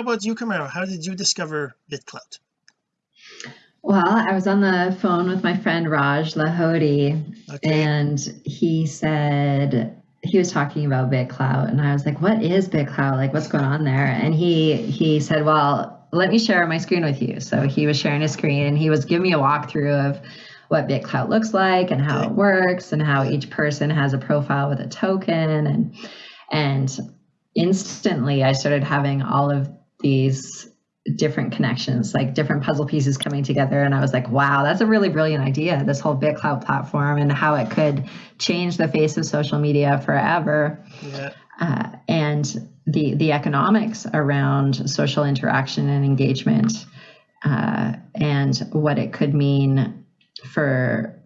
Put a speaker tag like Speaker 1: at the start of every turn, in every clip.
Speaker 1: how about you Camaro? How did you discover BitClout
Speaker 2: well I was on the phone with my friend Raj Lahoti okay. and he said he was talking about BitClout and I was like what is BitClout like what's going on there? And he he said well let me share my screen with you. So he was sharing his screen and he was giving me a walkthrough of what BitClout looks like and how it works and how each person has a profile with a token and and instantly I started having all of these different connections, like different puzzle pieces coming together. And I was like, wow, that's a really brilliant idea, this whole BitClout platform and how it could change the face of social media forever. Yeah. Uh, and the the economics around social interaction and engagement uh, and what it could mean for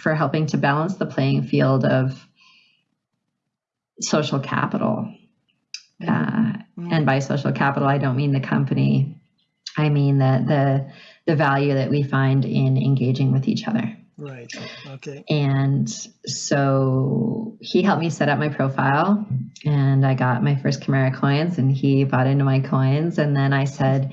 Speaker 2: for helping to balance the playing field of social capital uh, and by social capital, I don't mean the company. I mean the the the value that we find in engaging with each other.
Speaker 1: Right. Okay.
Speaker 2: And so he helped me set up my profile, and I got my first Chimera coins, and he bought into my coins, and then I said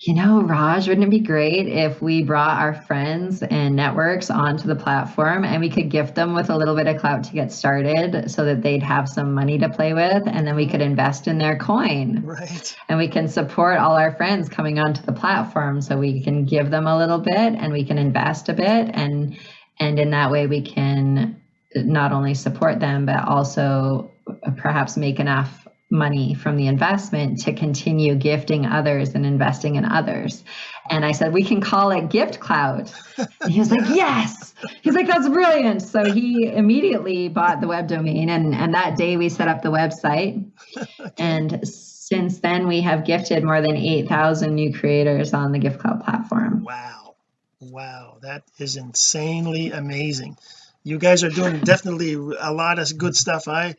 Speaker 2: you know, Raj, wouldn't it be great if we brought our friends and networks onto the platform and we could gift them with a little bit of clout to get started so that they'd have some money to play with and then we could invest in their coin.
Speaker 1: Right.
Speaker 2: And we can support all our friends coming onto the platform so we can give them a little bit and we can invest a bit and and in that way we can not only support them but also perhaps make enough money from the investment to continue gifting others and investing in others. And I said, we can call it Gift Clout. And he was like, yes. He's like, that's brilliant. So he immediately bought the web domain. And, and that day we set up the website. And since then, we have gifted more than 8,000 new creators on the Gift Clout platform.
Speaker 1: Wow. Wow. That is insanely amazing. You guys are doing definitely a lot of good stuff. I